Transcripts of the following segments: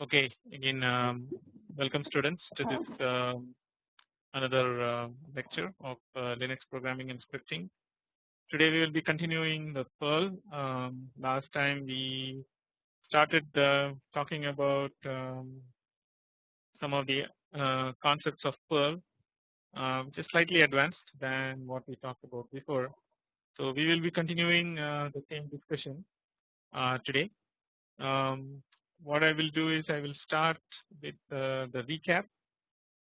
Okay, again um, welcome students to this uh, another uh, lecture of uh, Linux programming and scripting. Today we will be continuing the Perl. Um, last time we started uh, talking about um, some of the uh, concepts of Perl uh, which is slightly advanced than what we talked about before. So we will be continuing the same discussion today. Um, what I will do is I will start with uh, the recap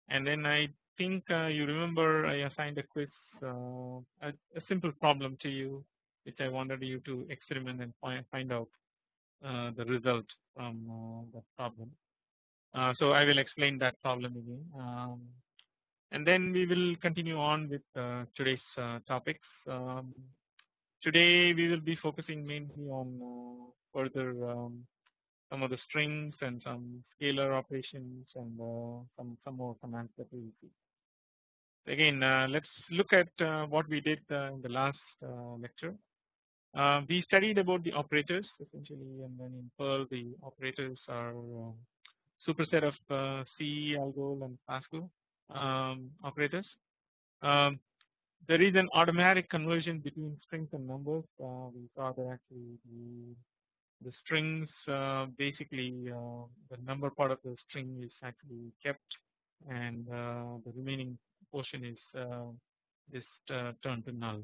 and then I think uh, you remember I assigned a quiz uh, a, a, simple problem to you which I wanted you to experiment and find, out uh, the result from uh, that problem. Uh, so I will explain that problem again um, and then we will continue on with today's topics. Um, today we will be focusing mainly on further um, some of the strings and some scalar operations and uh, some some more commands that we will see. Again, uh, let's look at uh, what we did in the last lecture. we studied about the operators essentially, and then in Perl the operators are superset of C, Algol, and Pascal um, operators. Um, there is an automatic conversion between strings and numbers. Uh, we saw that actually the the strings uh, basically uh, the number part of the string is actually kept and uh, the remaining portion is just turned to null.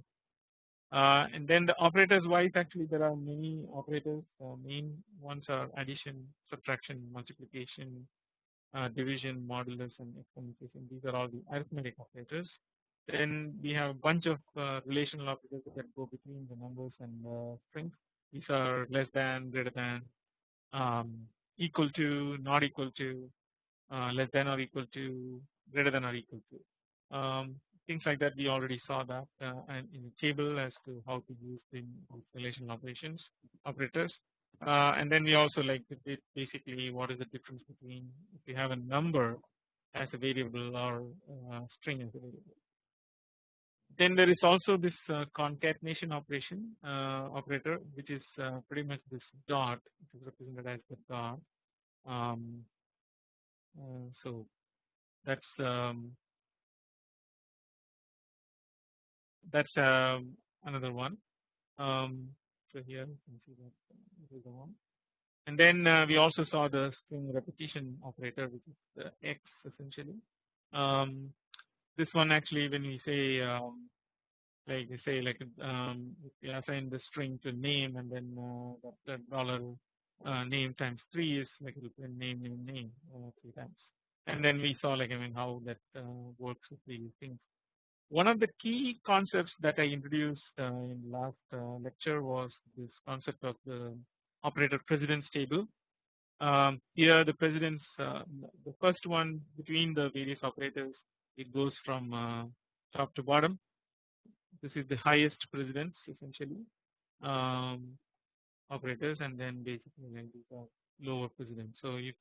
Uh, and then the operators wise actually there are many operators uh, main ones are addition subtraction multiplication uh, division modulus and exponentiation these are all the arithmetic operators. Then we have a bunch of relational operators that go between the numbers and strings. These are less than greater than um, equal to not equal to uh, less than or equal to greater than or equal to. Um, things like that we already saw that uh, and in the table as to how to use the relational operations operators uh, and then we also like basically what is the difference between if you have a number as a variable or uh, string as a variable? Then there is also this uh, concatenation operation uh, operator which is uh, pretty much this dot which is represented as the dot. Um, so that's um, that's um, another one. Um, so here you can see that. This is the one. And then uh, we also saw the string repetition operator which is the x essentially. Um, this one actually when we say um, like you say like um, you assign the string to name and then uh, dollar uh, name times three is like it'll print name name name uh, three times. And then we saw like I mean how that uh, works with these things. One of the key concepts that I introduced uh, in last uh, lecture was this concept of the operator precedence table. Um, here the precedence the first one between the various operators it goes from top to bottom this is the highest precedence essentially um, operators and then basically these are lower precedence. So if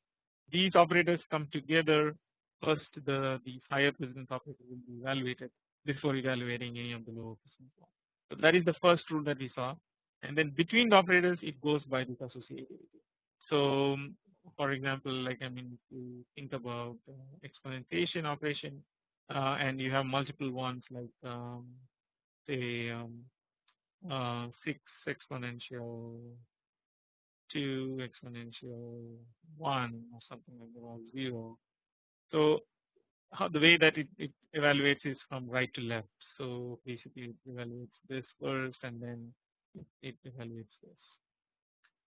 these operators come together first the these higher precedence operators will be evaluated before evaluating any of the lower ones. So that is the first rule that we saw and then between the operators it goes by this associativity. So for example like I mean you think about uh, exponentiation operation uh, and you have multiple ones like um, say um, uh, 6 exponential 2 exponential 1 or something like that or 0. So the way that it, it evaluates is from right to left. So basically it evaluates this first and then it, evaluates this.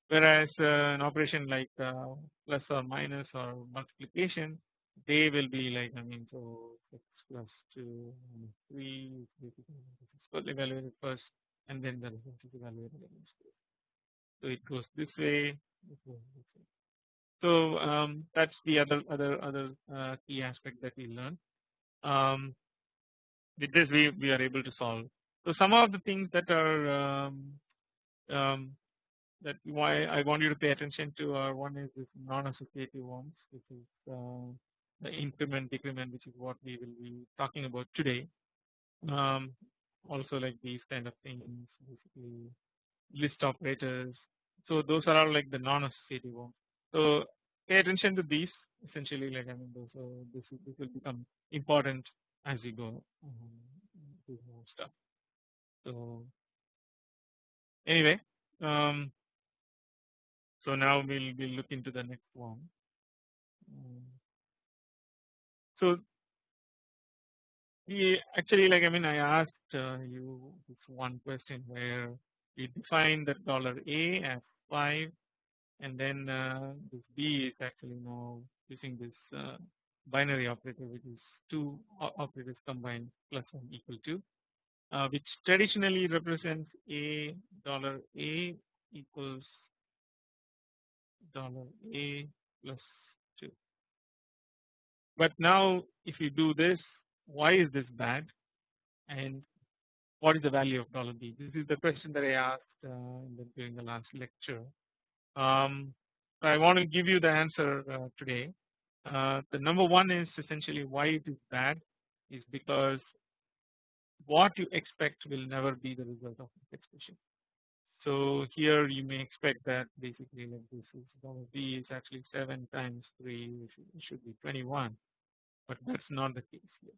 Whereas uh, an operation like uh, plus or minus or multiplication they will be like I mean so 6 plus 2 3 basically evaluated first and then the result is evaluated. So it goes this way, it goes this way. So um, that's the other other other uh, key aspect that we learn. Um, with this we we are able to solve. So some of the things that are um, um that why I want you to pay attention to are one is this non-associative ones, which is uh, the increment decrement which is what we will be talking about today. Um, also like these kind of things basically list operators. So those are all like the non-associative ones. So pay attention to these essentially like I mean those, so this this will become important as we go um, stuff. So anyway, um, so now we'll we'll look into the next one. Um, so we actually like I mean I asked uh, you this one question where we define the dollar A as 5 and then uh, this B is actually now using this uh, binary operator which is two operators combined plus 1 equal to uh, which traditionally represents a dollar A equals dollar A plus 2. But now if you do this why is this bad and what is the value of dollar B? This is the question that I asked uh, during the last lecture. Um, I want to give you the answer uh, today. Uh, the number one is essentially why it is bad is because what you expect will never be the result of this expression. So here you may expect that basically like this is B is actually 7 times 3 it should be 21 but that's not the case here.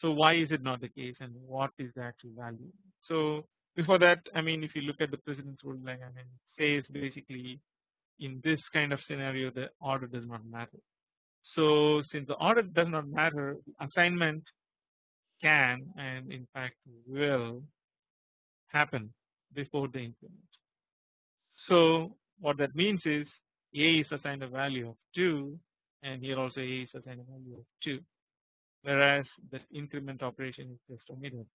So why is it not the case and what is the actual value? So before that I mean if you look at the precedence rule I mean says basically in this kind of scenario the order does not matter. So since the order does not matter assignment can and in fact will happen before the increment. So what that means is A is assigned a value of 2 and here also A is assigned a value of 2 whereas the increment operation is just omitted.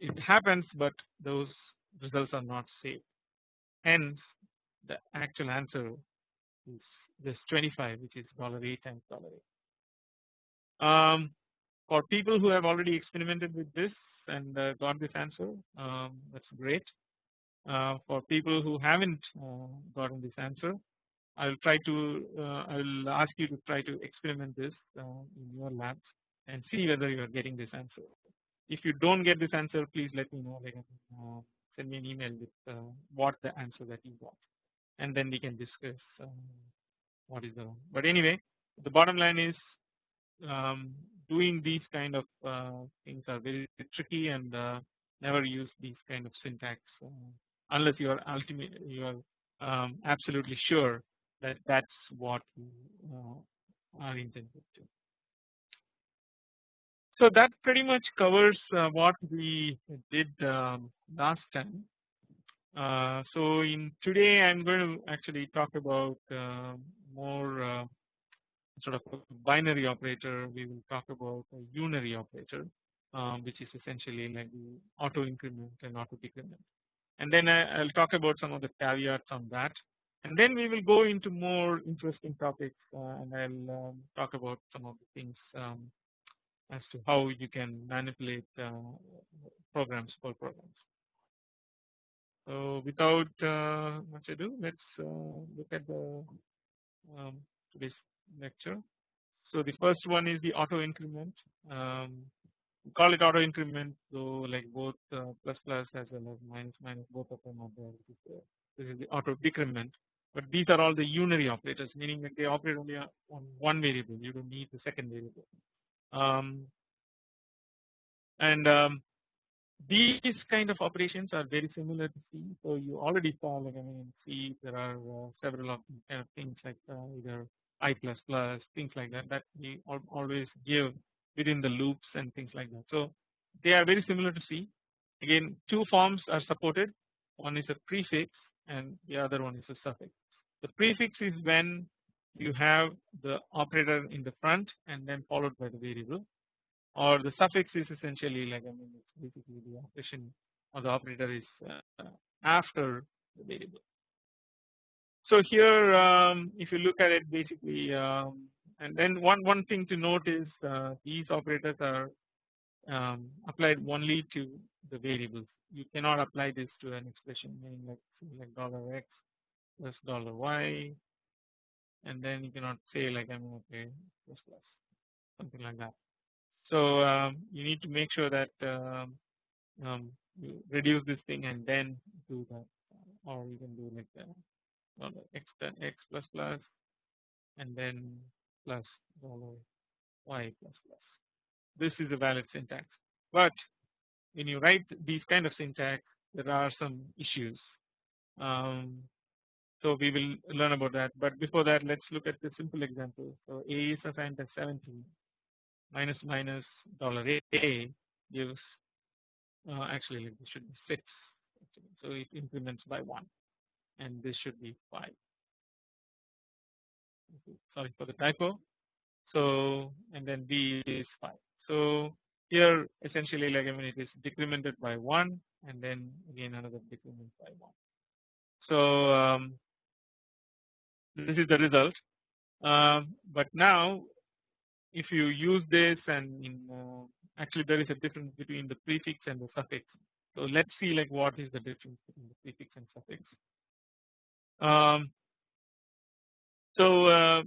It happens but those results are not saved hence the actual answer is this 25 which is dollar 8 times dollar 8. Um, for people who have already experimented with this and uh, got this answer um, that's great. Uh, for people who haven't uh, gotten this answer I will try to uh, I will ask you to try to experiment this uh, in your labs and see whether you are getting this answer. If you don't get this answer please let me know. Like uh, send me an email with what the answer that you got and then we can discuss what is the but anyway the bottom line is um, doing these kind of uh, things are very tricky and uh, never use these kind of syntax uh, unless you are ultimate you are um, absolutely sure that that's what you uh, are intended to. So that pretty much covers uh, what we did um, last time. Uh, so in today I'm going to actually talk about more sort of binary operator. We will talk about a unary operator um, which is essentially like the auto increment and auto decrement. And then I, will talk about some of the caveats on that. And then we will go into more interesting topics uh, and I'll um, talk about some of the things um, as to how you can manipulate uh, programs for programs. So without uh, much ado let's uh, look at the um, today's lecture. So the first one is the auto increment. Um, call it auto increment so like both uh, plus plus as well as minus minus both of them are there. This is, this is the auto decrement. But these are all the unary operators meaning that they operate only on one variable you don't need the second variable. Um, and um, these kind of operations are very similar to C. So you already saw like I mean C there are uh, several of kind of things like uh, either I plus plus things like that that we always give within the loops and things like that. So they are very similar to C again two forms are supported one is a prefix and the other one is a suffix. The prefix is when you have the operator in the front and then followed by the variable or the suffix is essentially like I mean it's basically the operation or the operator is uh, after the variable. So here um, if you look at it basically um, and then one one thing to note is uh, these operators are um, applied only to the variables you cannot apply this to an expression meaning like like dollar x plus dollar y and then you cannot say like I mean okay plus plus something like that. So um, you need to make sure that um, um, you reduce this thing and then do that. Or you can do like that x x plus plus and then plus dollar y plus plus. This is a valid syntax. But when you write these kind of syntax there are some issues. Um, so we will learn about that. But before that let's look at the simple example. So a is assigned as 17 minus minus dollar a gives uh, actually this should be 6 so it increments by 1 and this should be 5 sorry for the typo. So and then b is 5 so here essentially like I mean it is decremented by 1 and then again another decrement by 1 so um, this is the result. Um, but now if you use this and in uh, actually there is a difference between the prefix and the suffix. So let's see like what is the difference between the prefix and suffix. Um, so uh,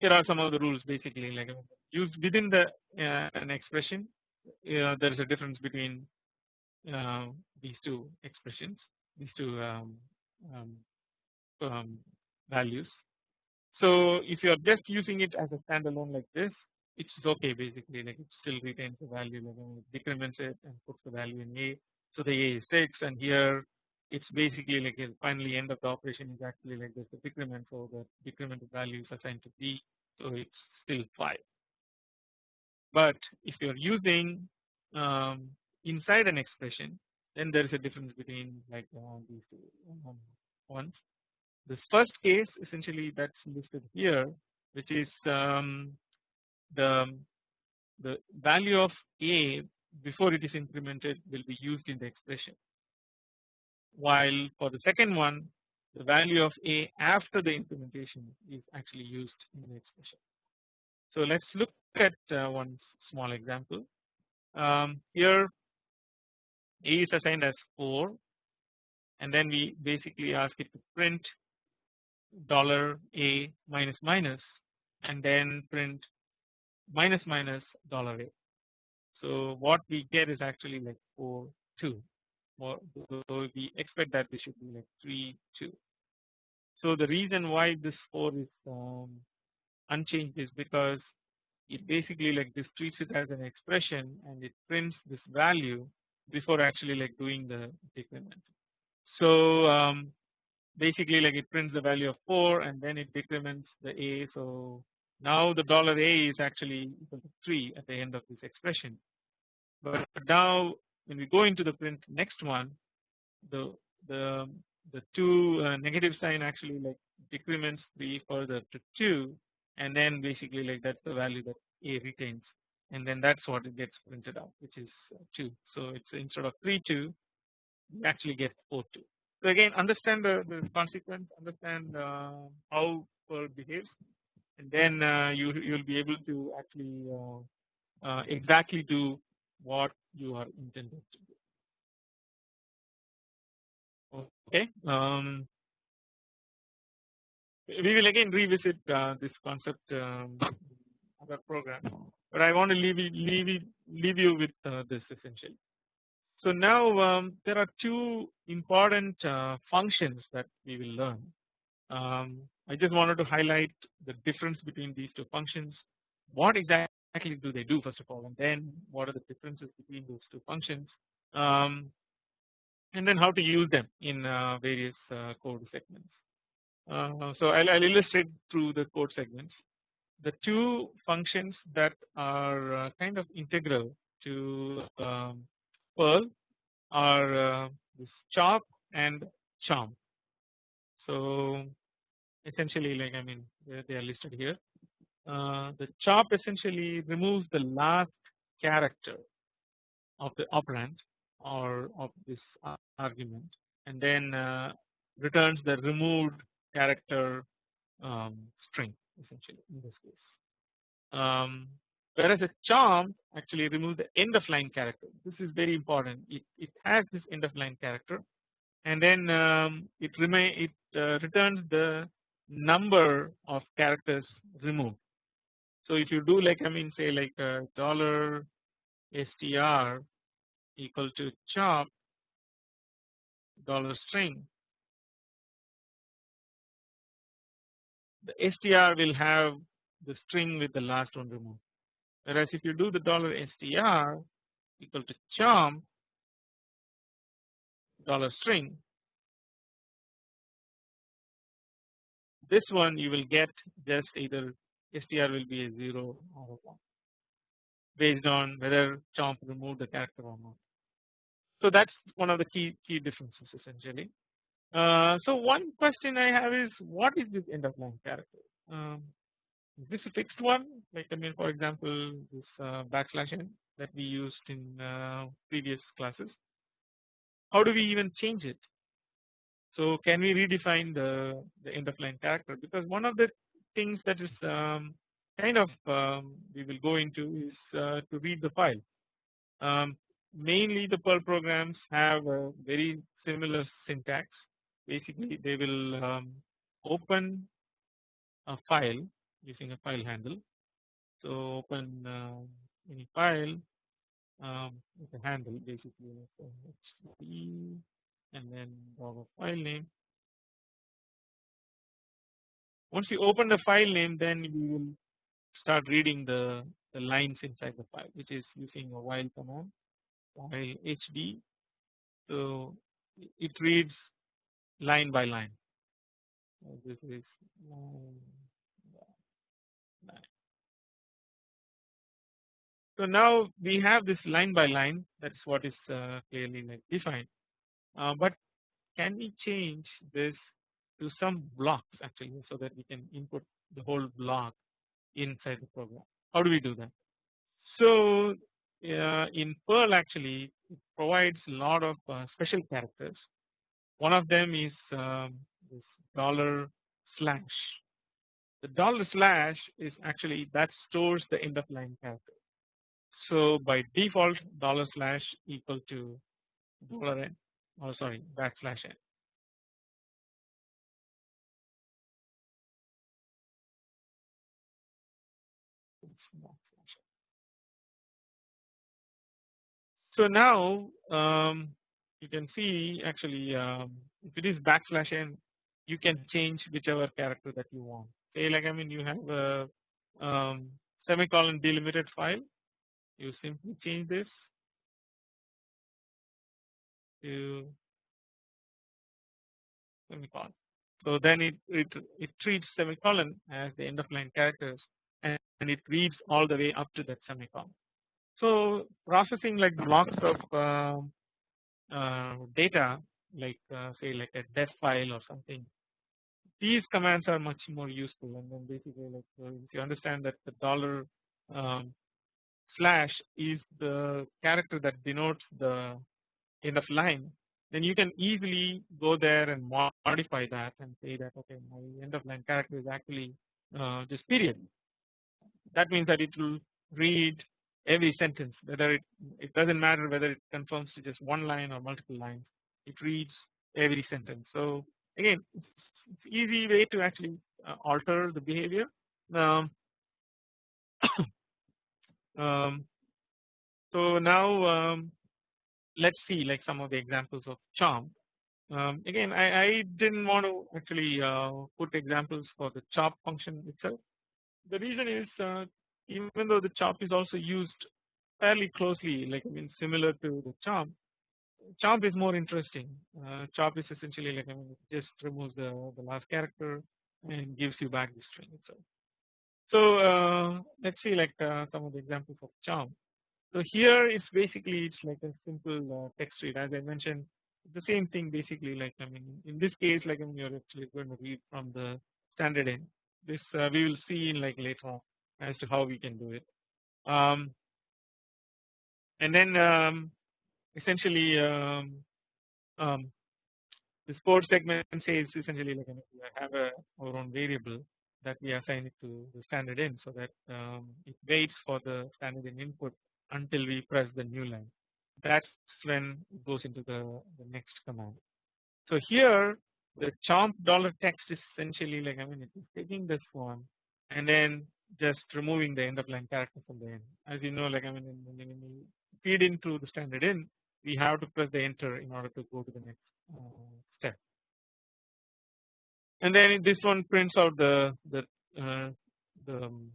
here are some of the rules basically like used within the uh, an expression uh, there is a difference between uh, these two expressions these two um, um, um, values. So if you are just using it as a standalone like this it's okay basically like it still retains the value like it decrements it and puts the value in A. So the A is 6 and here it's basically like a finally end of the operation is actually like this the decrement so the decremented value is assigned to B so it's still 5 but if you are using um, inside an expression then there is a difference between like uh, these two um, ones this first case essentially that's listed here which is um, the the value of a before it is incremented will be used in the expression while for the second one the value of a after the implementation is actually used in the expression. So let's look at uh, one small example. Um, here a is assigned as 4 and then we basically ask it to print dollar a minus minus and then print minus minus dollar a. So what we get is actually like 4 2 or so we expect that this should be like 3 2. So the reason why this 4 is um, unchanged is because it basically like this treats it as an expression and it prints this value before actually like doing the decrement. So um, basically like it prints the value of 4 and then it decrements the a. So now the dollar a is actually equal to 3 at the end of this expression. But now when we go into the print next one the the the two uh, negative sign actually like decrements 3 further to 2 and then basically like that's the value that a retains. And then that's what it gets printed out which is uh, 2 so it's instead of 3 2 we actually get 4 2 so again understand the, the consequence understand uh, how Perl behaves and then uh, you you'll be able to actually uh, uh exactly do what you are intended to do. Okay. Um, we will again revisit uh, this concept um, other program, but I want to leave you, leave you, leave you with uh, this essentially. So now um, there are two important uh, functions that we will learn. Um, I just wanted to highlight the difference between these two functions. What exactly do they do first of all and then what are the differences between those two functions um, and then how to use them in uh, various uh, code segments. Uh, so I'll, I'll, illustrate through the code segments. The two functions that are uh, kind of integral to um, Perl are uh, this chop and chomp. So essentially like I mean they are listed here. Uh, the chop essentially removes the last character of the operand or of this argument and then uh, returns the removed character um, string essentially in this case. Um, whereas a chomp actually removes the end of line character. This is very important. It, it has this end of line character. And then um, it remain it uh, returns the number of characters removed. So if you do like I mean say like a dollar str equal to chop dollar string the str will have the string with the last one removed whereas if you do the dollar str equal to chomp dollar string this one you will get just either str will be a 0 or a 1 based on whether chomp removed the character or not. So that is one of the key key differences essentially. Uh, so one question I have is what is this end of line character? Um, is this a fixed one like I mean for example this uh, backslash n that we used in uh, previous classes. How do we even change it? So can we redefine the, the end of line character because one of the things that is um, kind of um, we will go into is uh, to read the file. Um, mainly the Perl programs have a very similar syntax basically they will um, open a file using a file handle. So open uh, any file um, with a handle basically and then our file name. Once you open the file name then we will start reading the, the lines inside the file which is using a while command while hd so it reads line by line this is line So now we have this line by line that is what is uh, clearly defined uh, but can we change this to some blocks actually so that we can input the whole block inside the program. How do we do that? So uh, in Perl actually it provides a lot of special characters. One of them is um, this dollar slash. The dollar slash is actually that stores the end of line character. So by default dollar slash equal to dollar n or oh, sorry backslash n. So now um, you can see actually um, if it is backslash n you can change whichever character that you want. Say like I mean you have a um, semicolon delimited file you simply change this to semicolon. So then it, it, it treats semicolon as the end of line characters and, and it reads all the way up to that semicolon. So processing like blocks of uh, uh, data like uh, say like a def file or something these commands are much more useful. And then basically like if you understand that the dollar um, slash is the character that denotes the end of line then you can easily go there and modify that and say that okay my end of line character is actually uh, this period. That means that it will read every sentence whether it it doesn't matter whether it confirms to just one line or multiple lines it reads every sentence. So again it's, easy way to actually uh, alter the behavior. Um, um, so now um, let's see like some of the examples of chomp um, again I, I, didn't want to actually uh, put examples for the chop function itself. The reason is uh, even though the chop is also used fairly closely like I mean similar to the chomp chomp is more interesting. Uh, chop is essentially like I mean just removes the, the last character and gives you back the string itself. So uh, let's see like uh, some of the examples of chomp. So here it's basically it's like a simple uh, text read as I mentioned the same thing basically like I mean in this case like I mean you're actually going to read from the standard in this uh, we will see in like later on as to how we can do it. Um, and then um, essentially um, um, this code segment says essentially like we have a, our own variable that we assign it to the standard in so that um, it waits for the standard in input until we press the new line. That's when it goes into the, the next command. So here the chomp dollar text is essentially like I mean it is taking this one and then just removing the end of line character from the end. As you know like I mean when you feed into the standard in we have to press the enter in order to go to the next uh, step and then this one prints out the the uh, the um,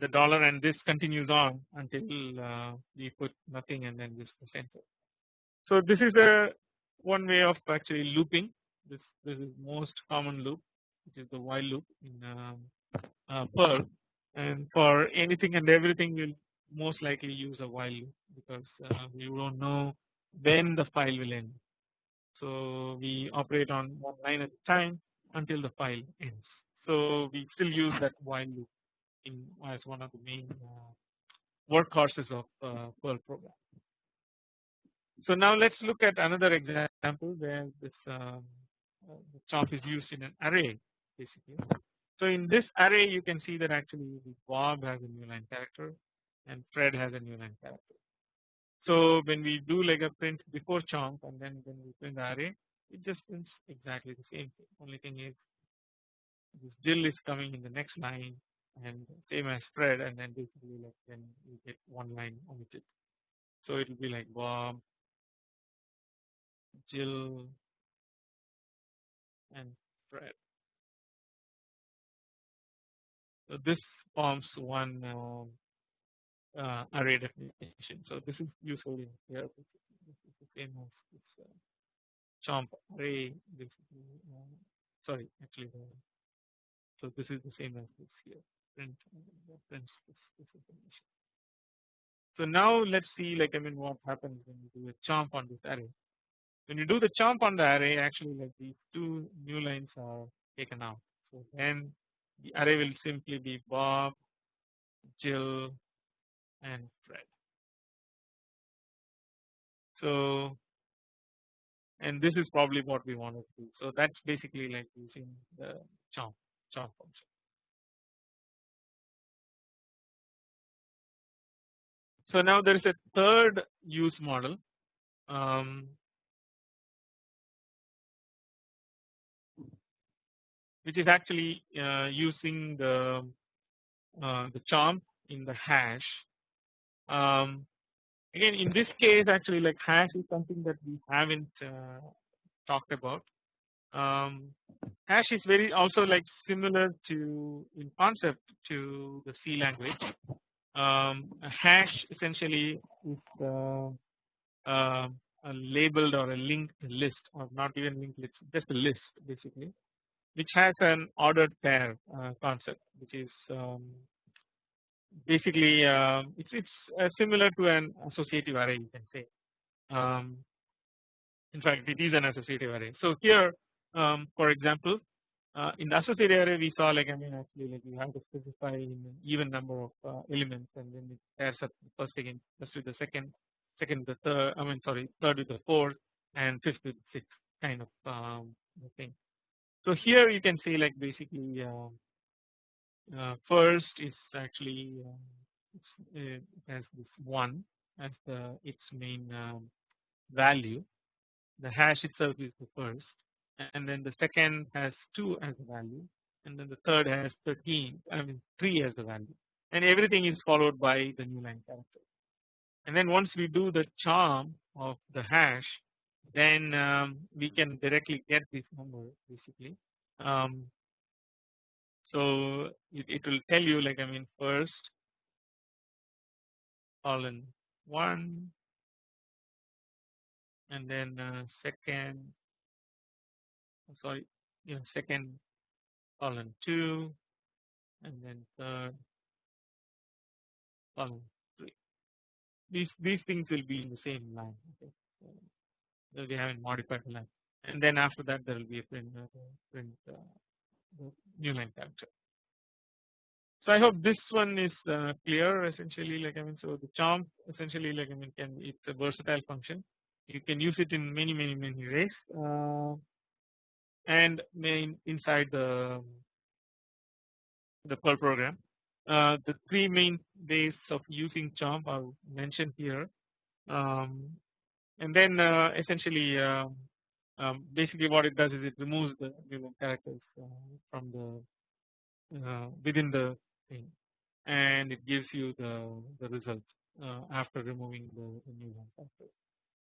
the dollar and this continues on until uh, we put nothing and then this press enter. So this is a one way of actually looping this this is most common loop which is the while loop in um, uh, Perl and for anything and everything we'll most likely use a while loop because uh, we don't know when the file will end. So we operate on one line at a time until the file ends. So we still use that while loop in as one of the main uh, workhorses of uh, Perl program. So now let's look at another example where this uh, the chop is used in an array basically. So in this array you can see that actually Bob has a new line character and Fred has a new line character. So when we do like a print before chomp and then when we print the array it just prints exactly the same thing only thing is this Jill is coming in the next line and same as Fred and then basically like then you get one line omitted. So it will be like Bob, Jill and Fred. So this forms one um, uh, array definition. So this is usually here. This is the same as this uh, chomp array. Basically, uh, sorry, actually, so this is the same as this here. Print uh, prints this, this information. So now let's see, like I mean, what happens when you do a chomp on this array. When you do the chomp on the array, actually, like these two new lines are taken out. So then the array will simply be Bob, Jill, and Fred. So and this is probably what we want to do. So that's basically like using the chomp chomp function. So now there is a third use model um, which is actually uh, using the uh, the chomp in the hash um, again in this case actually like hash is something that we haven't uh, talked about. Um, hash is very also like similar to in concept to the C language. Um, hash essentially is uh, uh, a labeled or a linked list or not even linked list just a list basically which has an ordered pair uh, concept which is um, basically uh, it's it's uh, similar to an associative array you can say. Um, in fact, it is an associative array. So here, um, for example, uh, in the associative array we saw like I mean actually like you have to specify an even number of uh, elements and then it pairs up first again first with the second, second the third. I mean sorry third with the fourth and fifth with the sixth kind of um, thing. So here you can say like basically um, uh, first is actually uh, has this one as the its main um, value. The hash itself is the first and then the second has 2 as a value and then the third has 13 I mean 3 as a value. And everything is followed by the new line character. And then once we do the chomp of the hash then um, we can directly get this number basically. Um, so it, it will tell you like I mean first colon 1 and then uh, second sorry yeah second colon 2 and then third colon 3 these these things will be in the same line okay? So we haven't modified the line and then after that there will be a print uh, print uh, the new line character. So I hope this one is uh, clear essentially like I mean so the chomp essentially like I mean can it's a versatile function you can use it in many many many ways uh, and main inside the the Perl program. Uh, the three main ways of using chomp are mentioned here um, and then uh, essentially um, basically what it does is it removes the new characters uh, from the uh, within the thing and it gives you the the result uh, after removing the, the new one factor.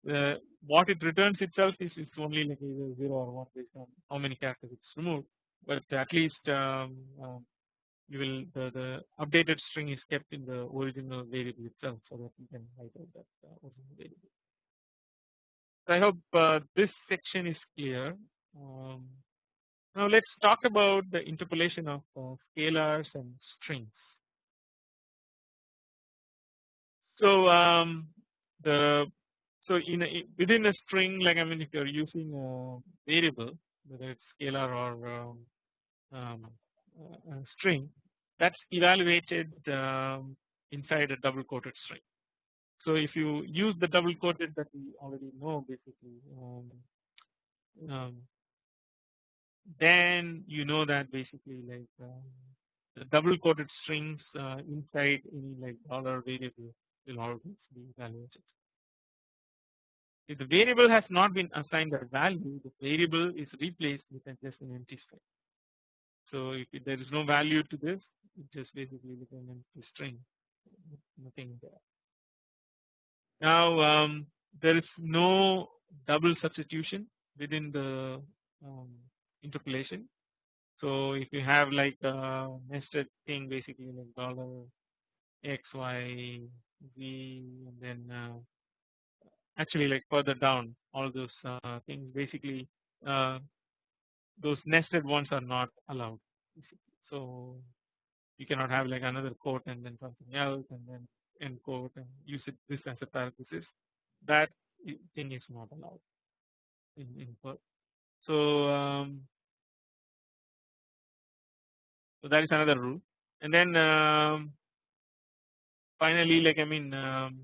The, what it returns itself is it's only like either 0 or 1 based on how many characters it's removed but at least um, um, you will the, the updated string is kept in the original variable itself so that you can write out that original variable. I hope uh, this section is clear. Um, now let's talk about the interpolation of uh, scalars and strings. So um, the so in a, within a string like I mean if you're using a variable whether it's scalar or um, um, a string that's evaluated um, inside a double quoted string. So if you use the double quoted that we already know basically um, um, then you know that basically like um, the double quoted strings uh, inside any like dollar variable will always be evaluated. If the variable has not been assigned a value the variable is replaced with just an empty string. So if there is no value to this it just basically becomes an empty string nothing there. Now um, there is no double substitution within the um, interpolation. So if you have like a nested thing basically like dollar x y z and then uh, actually like further down all those uh, things basically uh, those nested ones are not allowed. So you cannot have like another quote and then something else and then end quote and use it this as a parenthesis that thing is not allowed in, in Perl. So um, so that is another rule and then um, finally like I mean um,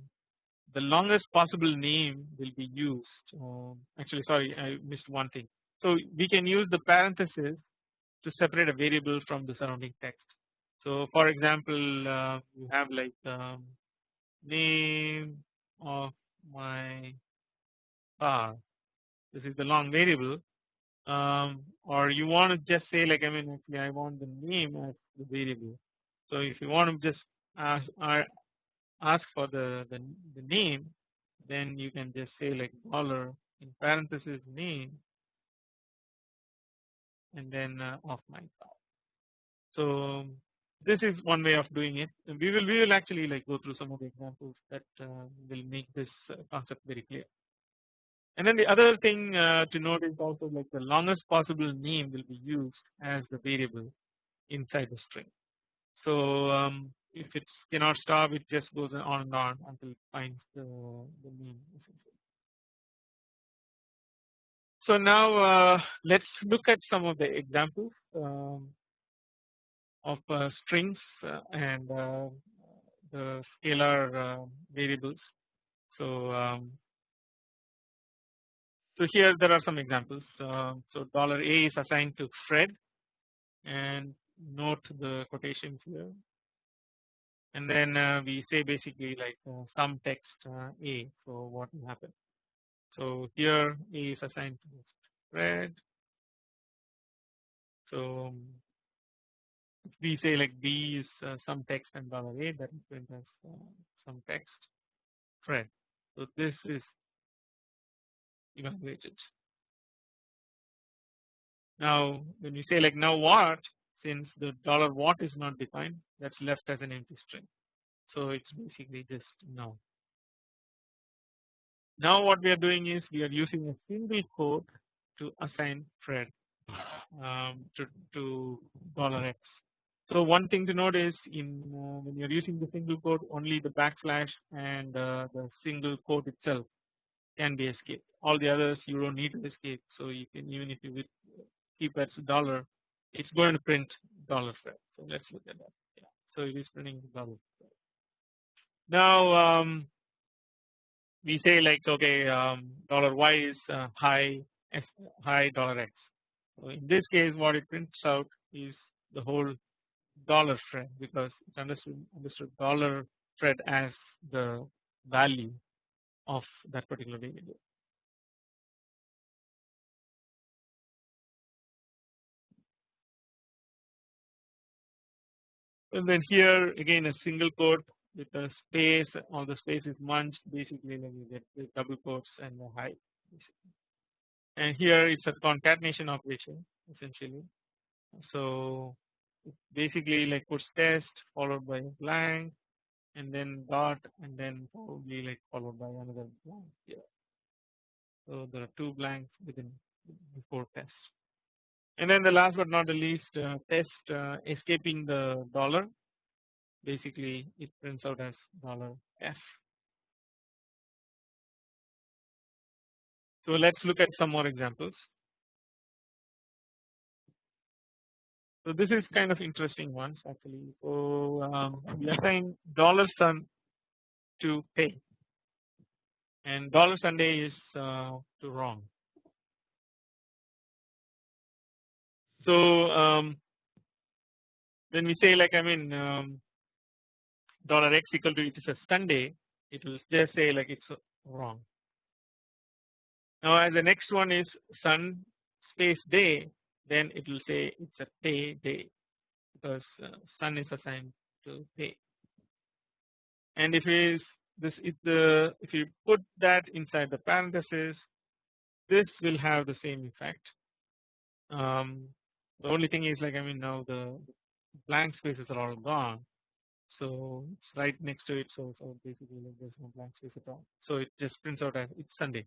the longest possible name will be used um, actually sorry I missed one thing. So we can use the parenthesis to separate a variable from the surrounding text. So for example uh, you have like um, name of my car this is the long variable um, or you want to just say like I mean actually I want the name as the variable. So if you want to just ask ask for the, the, the name then you can just say like dollar in parenthesis name and then uh, of my car. So this is one way of doing it we will we will actually like go through some of the examples that uh, will make this uh, concept very clear. And then the other thing uh, to note is also like the longest possible name will be used as the variable inside the string. So um, if it cannot stop it just goes on and on until it finds the, the name So now uh, let's look at some of the examples um, of uh, strings uh, and uh, the scalar variables. So um, so here there are some examples. So dollar $a is assigned to Fred and note the quotations here and then uh, we say basically like uh, some text uh, A so what will happen. So here A is assigned to Fred. So we say like B is uh, some text and dollar $a that represents uh, some text Fred. So this is evaluated. Now when you say like now what since the dollar what is not defined that's left as an empty string. So it's basically just now. Now what we are doing is we are using a single quote to assign Fred um, to, to dollar $x. So one thing to note is in uh, when you're using the single quote only the backslash and uh, the single quote itself can be escaped. All the others you don't need to escape. So you can even if you keep as dollar it's going to print dollar Fred so let's look at that. Yeah. So it is printing dollar now um, we say like okay um, dollar y is uh, high high dollar x. So in this case what it prints out is the whole dollar Fred because it's understood understood dollar Fred as the value of that particular variable. And then here again a single quote with a space all the space is munched basically like you get double quotes and the high and here it's a concatenation operation essentially so basically like puts test followed by blank and then dot and then probably like followed by another blank here. So there are two blanks within before test. And then the last but not the least uh, test uh, escaping the dollar basically it prints out as dollar f. So let's look at some more examples. So this is kind of interesting ones actually. So um, we assign dollar sun to pay and dollar Sunday is uh, to wrong. So um, when we say like I mean um, dollar x equal to it is a Sunday, it will just say like it's wrong. Now as the next one is sun space day then it will say it's a pay day because uh, sun is assigned to pay. And if is this if the if you put that inside the parenthesis this will have the same effect. Um, the only thing is like I mean now the blank spaces are all gone. So it's right next to it so, so basically like there's no blank space at all. So it just prints out as it's Sunday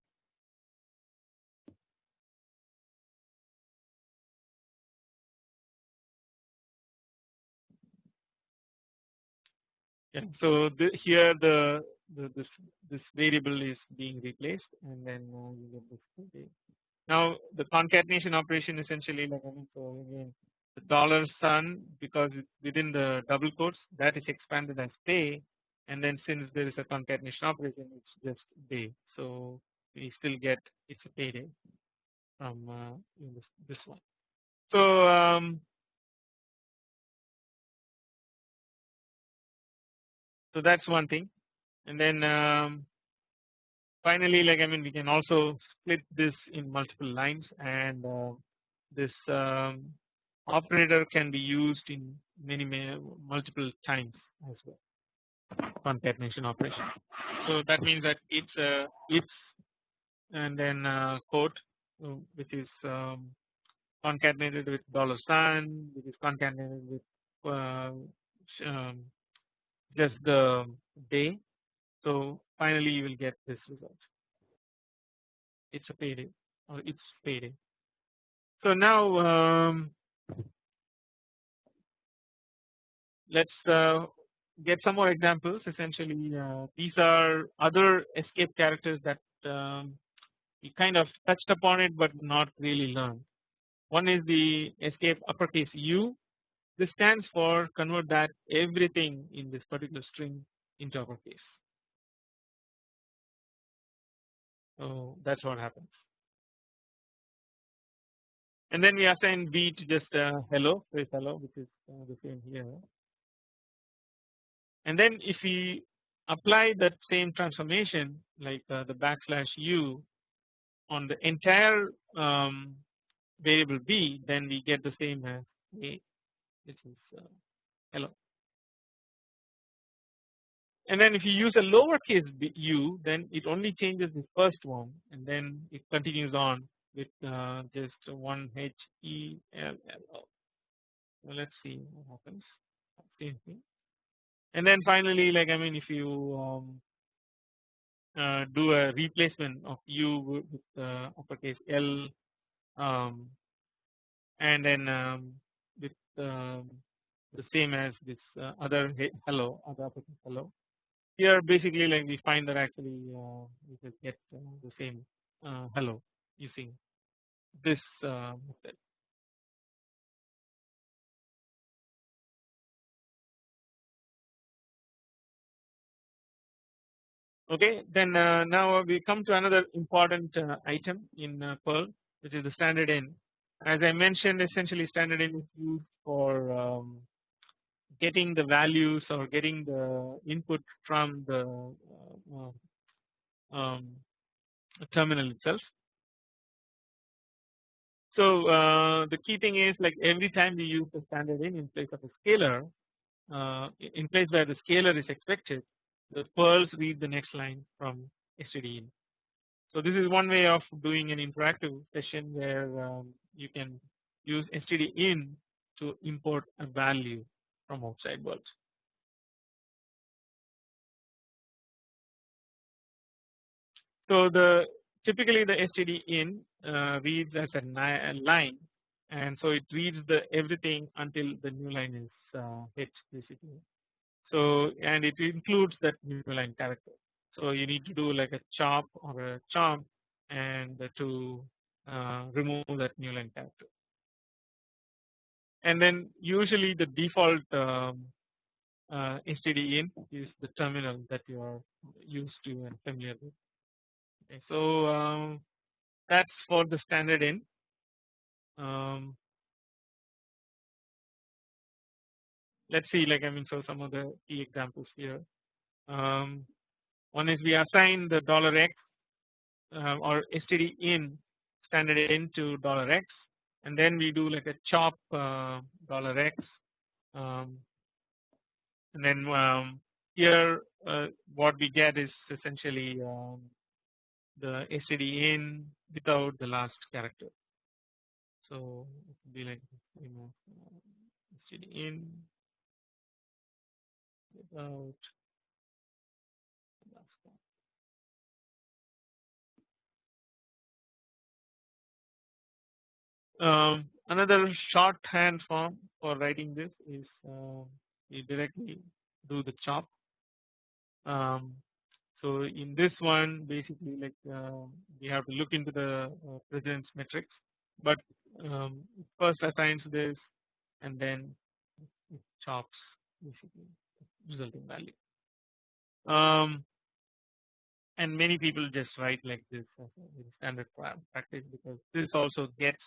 so the, here the, the, this this variable is being replaced and then uh, get this now the concatenation operation essentially like so again the dollar sun because it's within the double quotes that is expanded as pay and then since there is a concatenation operation it's just day. So we still get it's a payday from uh, this, this one. So um, so that's one thing and then um, finally like I mean we can also split this in multiple lines and uh, this um, operator can be used in many, many multiple times as well concatenation operation. So that means that it's a if and then uh, quote uh, which is um, concatenated with dollar sign which is concatenated with uh, um, just the day. So finally you will get this result. It's a payday or it's payday. So now um, let's uh, get some more examples essentially uh, these are other escape characters that um, we kind of touched upon it but not really learned. One is the escape uppercase U this stands for convert that everything in this particular string into uppercase. So that's what happens. And then we assign B to just uh, hello, say hello, which is uh, the same here. And then if we apply that same transformation like uh, the backslash u on the entire um, variable b, then we get the same as a which is uh, hello. And then if you use a lowercase u then it only changes the first one and then it continues on with uh, just one H E L L O. So let's see what happens. Same thing. And then finally, like I mean, if you um, uh, do a replacement of U with uh, uppercase L, um, and then um, the same as this uh, other hello other hello here basically like we find that actually uh, we just get uh, the same uh, hello using this uh, method. Okay, then uh, now we come to another important item in Perl which is the standard in as I mentioned essentially standard in is used for um, getting the values or getting the input from the uh, um, terminal itself. So uh, the key thing is like every time we use the standard in in place of a scalar uh, in place where the scalar is expected the Perls read the next line from std in. So this is one way of doing an interactive session where um, you can use std in to import a value from outside world. So the typically the std in uh, reads as a, line and so it reads the everything until the new line is uh, hit basically. So and it includes that new line character. So you need to do like a chop or a chomp and to remove that new line character. And then usually the default um, uh, std in is the terminal that you are used to and familiar with. Okay, so um, that's for the standard in. Um, let's see like I mean so some of the key examples here. Um, one is we assign the dollar $x uh, or std in standard in to dollar $x and then we do like a chop uh, dollar $x um, and then um, here uh, what we get is essentially um, the std in without the last character. So it would be like know std in without um, another shorthand form for writing this is uh, we directly do the chop um, so in this one basically like uh, we have to look into the uh, precedence matrix but um, first assigns this and then it chops basically resulting value. Um, and many people just write like this as a standard practice because this also gets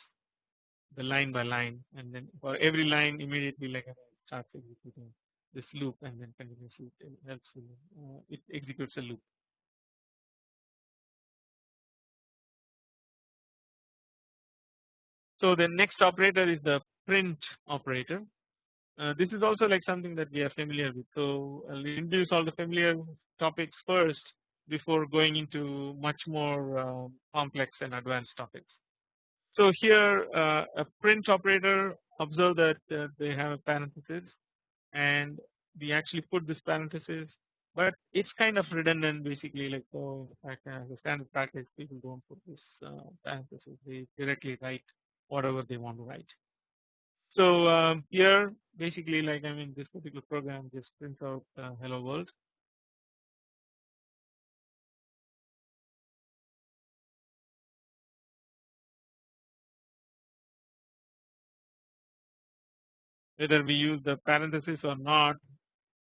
the line by line and then for every line immediately like it starts executing this loop and then continuously it helps you, uh, it executes a loop. So the next operator is the print operator. Uh, this is also like something that we are familiar with. So I'll introduce all the familiar topics first before going into much more uh, complex and advanced topics. So here uh, a print operator observe that uh, they have a parenthesis and we actually put this parenthesis but it's kind of redundant basically like so as a standard practice people don't put this uh, parenthesis they directly write whatever they want to write. So um, here basically like I mean this particular program just prints out uh, hello world whether we use the parenthesis or not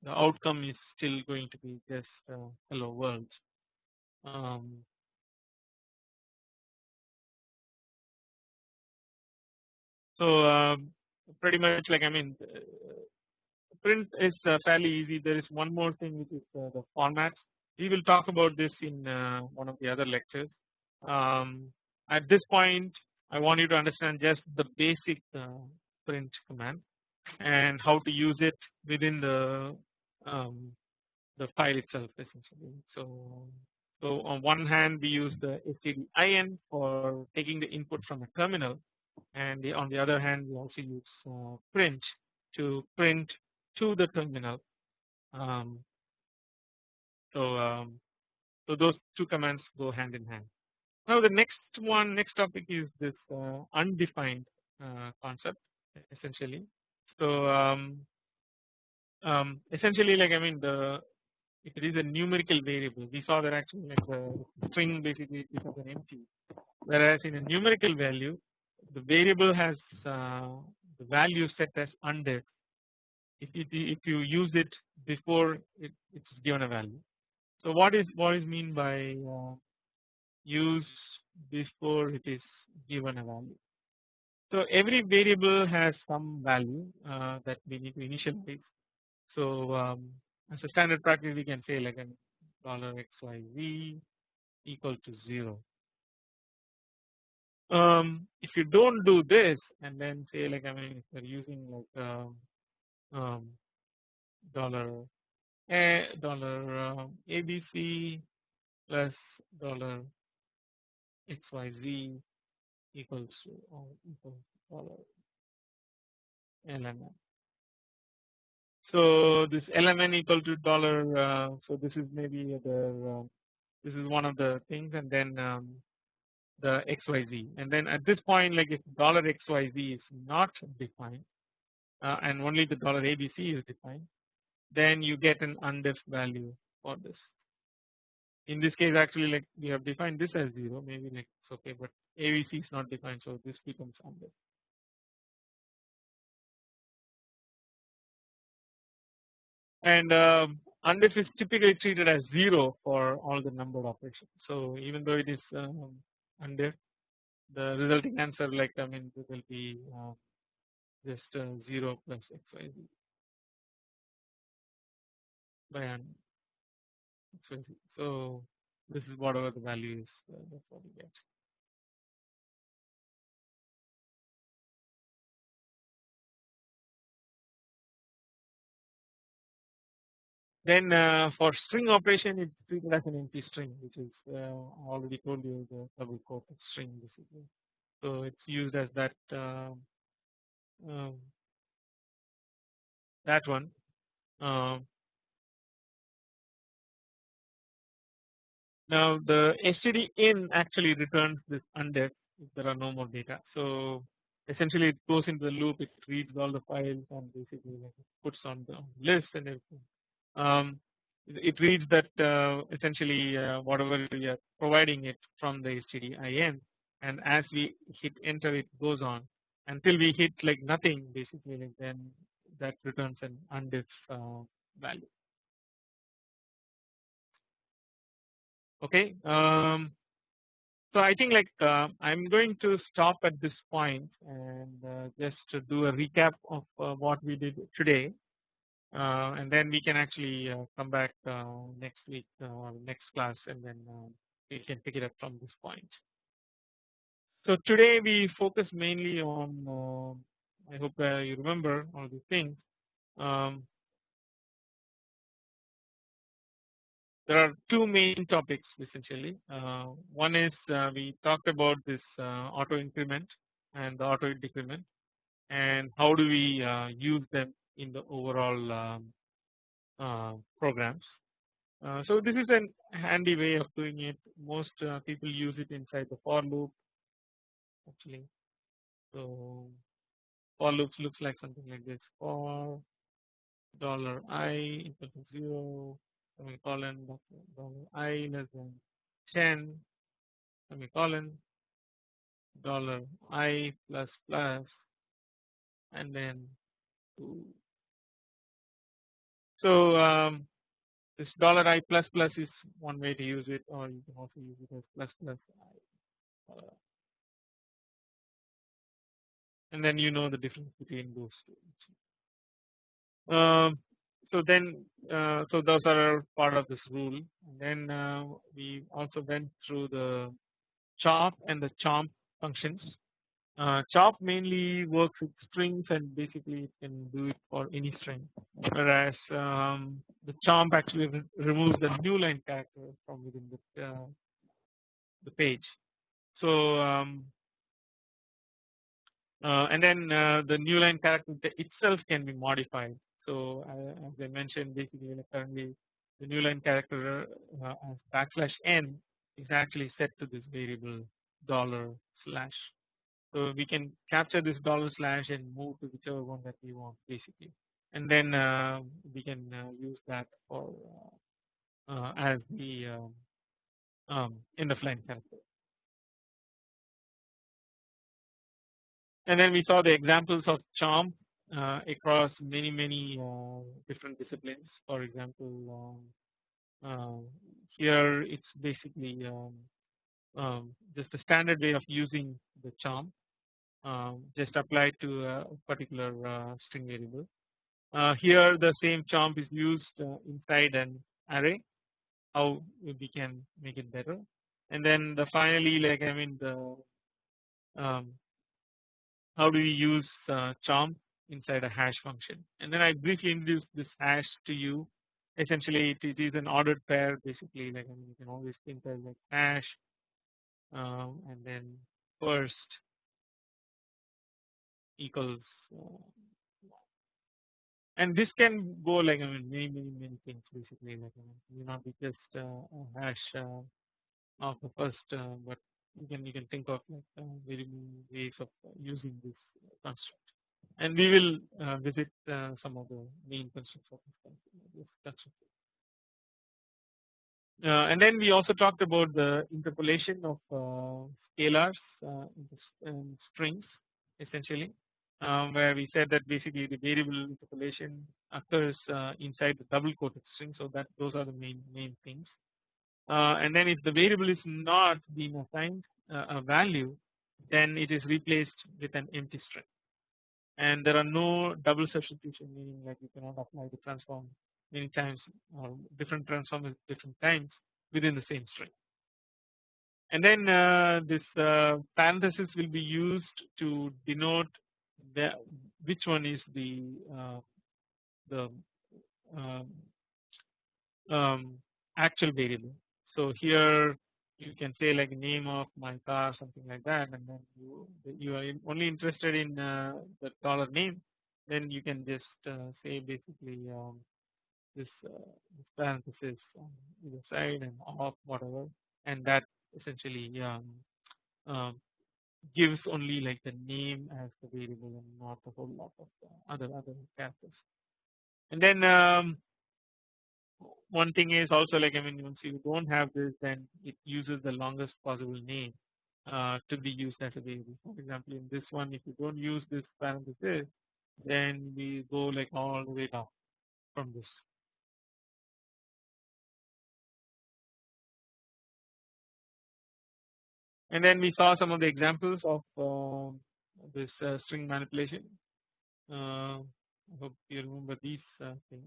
the outcome is still going to be just uh, hello world. Um, so um, pretty much like I mean uh, print is uh, fairly easy there is one more thing which is uh, the formats we will talk about this in uh, one of the other lectures. Um, at this point I want you to understand just the basic uh, print command and how to use it within the um, the file itself essentially. So, so on one hand we use the stdin for taking the input from a terminal and the, on the other hand we also use uh, print to print to the terminal. Um, so, um, so those two commands go hand in hand. Now the next one, next topic is this uh, undefined uh, concept essentially. So um, um, essentially like I mean the if it is a numerical variable we saw that actually like the string basically becomes an empty whereas in a numerical value the variable has uh, the value set as undef if it, if you use it before it, it's given a value. So what is what is mean by uh, use before it is given a value. So every variable has some value uh, that we need to initialize. So um, as a standard practice we can say like a dollar xyz equal to 0 um, if you don't do this and then say like I mean if you're using like um, um, dollar a dollar uh, abc plus dollar xyz equals to dollar lmn. So this lmn equal to dollar uh, so this is maybe the uh, this is one of the things and then um, the xyz and then at this point like if dollar xyz is not defined uh, and only the dollar abc is defined then you get an undefined value for this. In this case actually like we have defined this as 0 maybe like it's okay but abc is not defined so this becomes undefined and um, undef is typically treated as 0 for all the numbered operations. So even though it is um, the resulting answer like I mean it will be uh, just uh, 0 plus xyz by xyz. So this is whatever the value is uh, get. Then uh, for string operation it's treated as an empty string which is uh, already told you the double quote string basically. So it's used as that um, um, that one. Um, now the std in actually returns this undef if there are no more data. So essentially it goes into the loop it reads all the files and basically puts on the list and everything um, it reads that uh, essentially uh, whatever we are providing it from the stdin and as we hit enter it goes on. Until we hit like nothing basically then that returns an undef uh, value. Okay um, so I think like uh, I'm going to stop at this point and uh, just to do a recap of uh, what we did today and then we can actually uh, come back uh, next week or next class and then we can pick it up from this point. So today we focus mainly on I hope you remember all these things. Um, there are two main topics essentially. Uh, one is uh, we talked about this uh, auto increment and the auto decrement and how do we use them in the overall um, uh, programs. Uh, so this is a handy way of doing it. Most uh, people use it inside the for loop actually. So for loops looks like something like this for dollar i equal to zero semicolon dollar i less than 10 semicolon dollar i plus plus and then two so um, this dollar i plus plus is one way to use it or you can also use it as plus plus i uh, and then you know the difference between those two. Um, so then uh, so those are part of this rule and then uh, we also went through the chop and the chomp functions uh, chop mainly works with strings and basically it can do it for any string whereas um, the chomp actually removes the new line character from within the, uh, the page. So um, uh, and then uh, the new line character itself can be modified. So uh, as I mentioned basically currently the new line character uh, as backslash n is actually set to this variable dollar slash so we can capture this dollar slash and move to whichever one that we want basically and then uh, we can uh, use that for uh, uh as the um, um, in the flying character. And then we saw the examples of chomp uh, across many many uh, different disciplines. For example, um, here it's basically um, um, just the standard way of using the chomp um, just applied to a particular uh, string variable. Uh, here the same chomp is used uh, inside an array how we can make it better. And then the finally like I mean the um, how do we use uh, chomp inside a hash function? And then I briefly introduced this hash to you. Essentially it, it is an ordered pair basically like I mean, you can always think as like hash um, and then first equals and this can go like I mean many many many things basically like I mean, may not be just uh, hash uh, of the first uh, but you can you can think of like uh, very many ways of using this construct and we will uh, visit uh, some of the main constructs of this construct. Uh, and then we also talked about the interpolation of uh, scalars uh, in strings essentially where we said that basically the variable interpolation occurs uh, inside the double quoted string. So that those are the main main things. And then if the variable is not being assigned a value then it is replaced with an empty string. And there are no double substitution meaning like you cannot apply the transform many times or different transforms different times within the same string. And then uh, this uh, parenthesis will be used to denote the, which one is the uh, the um, um, actual variable. So here you can say like name of my car something like that and then you you are only interested in uh, the dollar name then you can just uh, say basically um, this, uh, this parenthesis on either side and off whatever and that essentially um, um, gives only like the name as the variable and not a whole lot of other other characters and then um, one thing is also like I mean once you don't have this then it uses the longest possible name uh, to be used as a variable. For example, in this one if you don't use this parenthesis then we go like all the way down from this. And then we saw some of the examples of uh, this uh, string manipulation. Uh, I hope you remember these uh, things.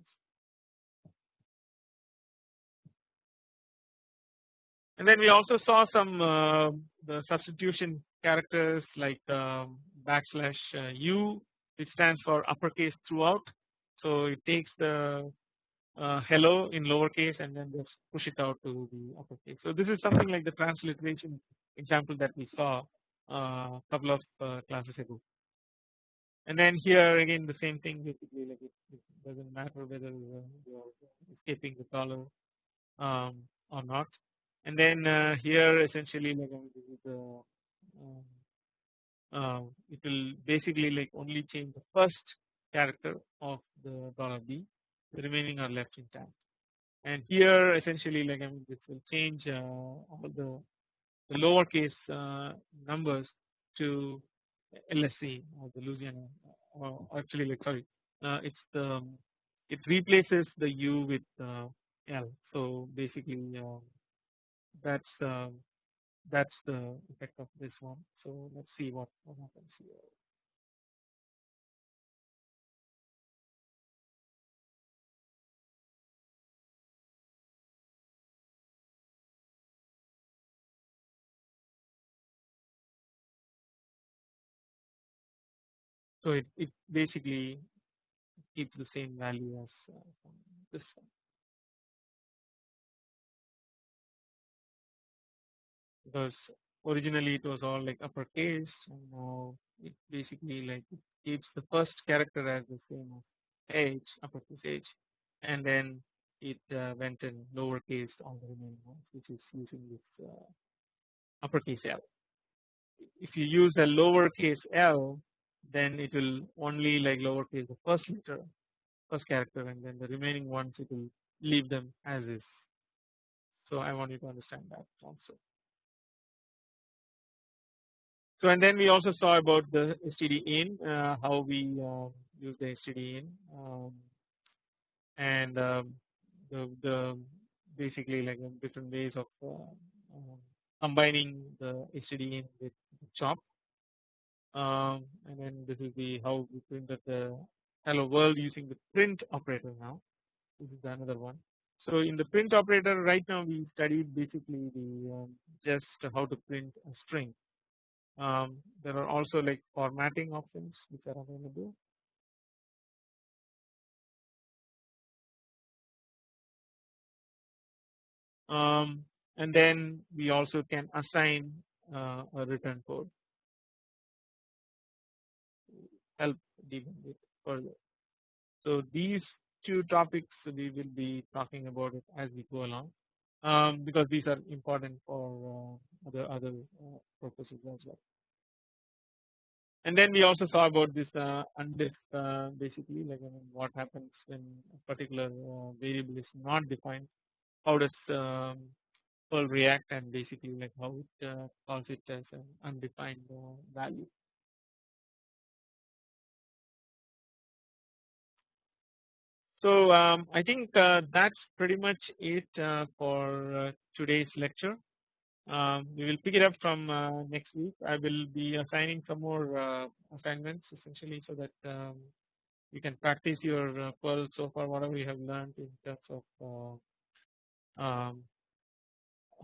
And then we also saw some uh, the substitution characters like um, backslash uh, u which stands for uppercase throughout. So it takes the uh, hello in lowercase and then just push it out to the uppercase. So this is something like the transliteration example that we saw a uh, couple of uh, classes ago. And then here again the same thing basically like it, it doesn't matter whether uh, you are escaping the color um, or not. And then uh, here essentially like I mean this is the um, uh, it will basically like only change the first character of the dollar b. The remaining are left intact. And here essentially like I mean this will change all the, the lowercase uh, numbers to LSC or the Louisiana or actually like sorry uh, it's the it replaces the U with uh, L so basically um, that's uh, that's the effect of this one. So let's see what, what happens here. So it, it basically keeps the same value as uh, this one. because originally it was all like uppercase and now it basically like it keeps the first character as the same as H uppercase H and then it uh, went in lowercase on the remaining ones which is using this uh, uppercase L. If you use a lowercase L then it will only like lowercase the first letter first character and then the remaining ones it will leave them as is. So I want you to understand that also. So and then we also saw about the std in uh, how we uh, use the std in um, and um, the, the basically like different ways of uh, um, combining the std in with chop um, and then this is the how we printed the hello world using the print operator now this is another one. So in the print operator right now we studied basically the um, just how to print a string. Um, there are also like formatting options which are available. Um, and then we also can assign uh, a return code help debug it further. So these two topics we will be talking about it as we go along um, because these are important for uh, other other uh, purposes as well. And then we also saw about this uh, undef uh, basically like I mean, what happens when a particular uh, variable is not defined. How does um, Perl react and basically like how it uh, calls it as an undefined uh, value. So um, I think uh, that's pretty much it uh, for uh, today's lecture. Um, we will pick it up from uh, next week. I will be assigning some more uh, assignments essentially so that um, you can practice your uh, Perl so far whatever you have learned in terms of um,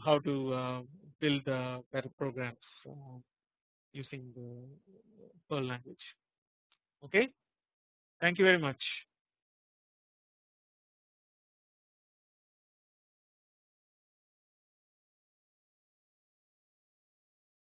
how to build better programs using the Perl language. Okay, thank you very much.